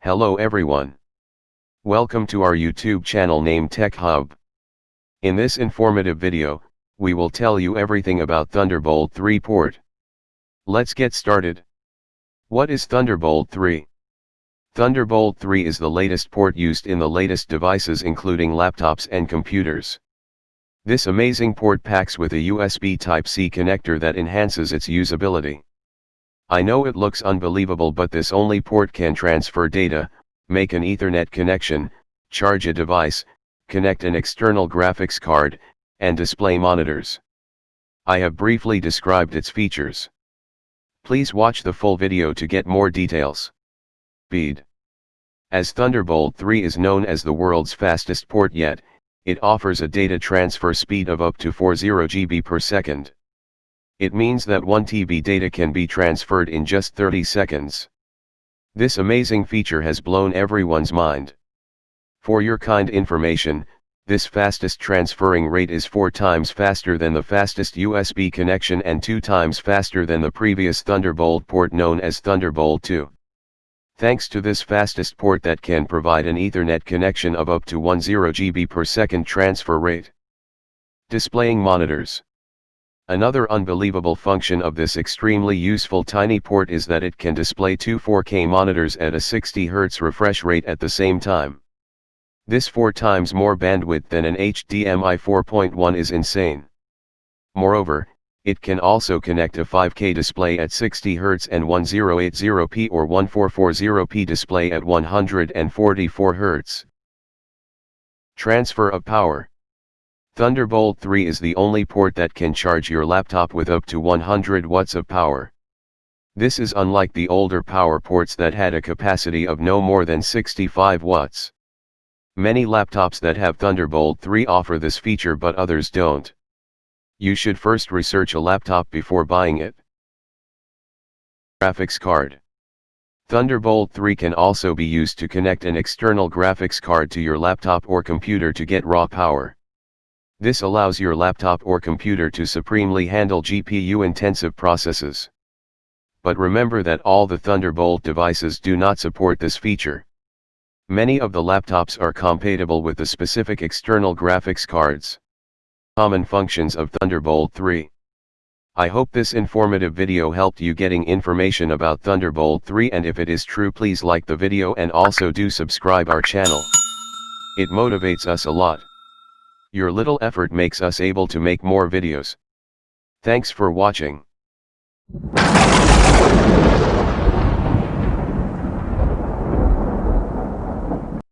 Hello everyone. Welcome to our YouTube channel named Tech Hub. In this informative video, we will tell you everything about Thunderbolt 3 port. Let's get started. What is Thunderbolt 3? Thunderbolt 3 is the latest port used in the latest devices including laptops and computers. This amazing port packs with a USB Type-C connector that enhances its usability. I know it looks unbelievable but this only port can transfer data, make an Ethernet connection, charge a device, connect an external graphics card, and display monitors. I have briefly described its features. Please watch the full video to get more details. Speed. As Thunderbolt 3 is known as the world's fastest port yet, it offers a data transfer speed of up to 40 GB per second. It means that 1 TB data can be transferred in just 30 seconds. This amazing feature has blown everyone's mind. For your kind information, this fastest transferring rate is 4 times faster than the fastest USB connection and 2 times faster than the previous Thunderbolt port known as Thunderbolt 2. Thanks to this fastest port that can provide an Ethernet connection of up to 10 GB per second transfer rate. Displaying monitors. Another unbelievable function of this extremely useful tiny port is that it can display two 4K monitors at a 60 Hz refresh rate at the same time. This 4 times more bandwidth than an HDMI 4.1 is insane. Moreover, it can also connect a 5K display at 60 Hz and 1080p or 1440p display at 144 Hz. Transfer of power. Thunderbolt 3 is the only port that can charge your laptop with up to 100 watts of power. This is unlike the older power ports that had a capacity of no more than 65 watts. Many laptops that have Thunderbolt 3 offer this feature but others don't. You should first research a laptop before buying it. Graphics card. Thunderbolt 3 can also be used to connect an external graphics card to your laptop or computer to get raw power. This allows your laptop or computer to supremely handle GPU-intensive processes. But remember that all the Thunderbolt devices do not support this feature. Many of the laptops are compatible with the specific external graphics cards. Common functions of Thunderbolt 3. I hope this informative video helped you getting information about Thunderbolt 3 and if it is true please like the video and also do subscribe our channel. It motivates us a lot. Your little effort makes us able to make more videos. Thanks for watching.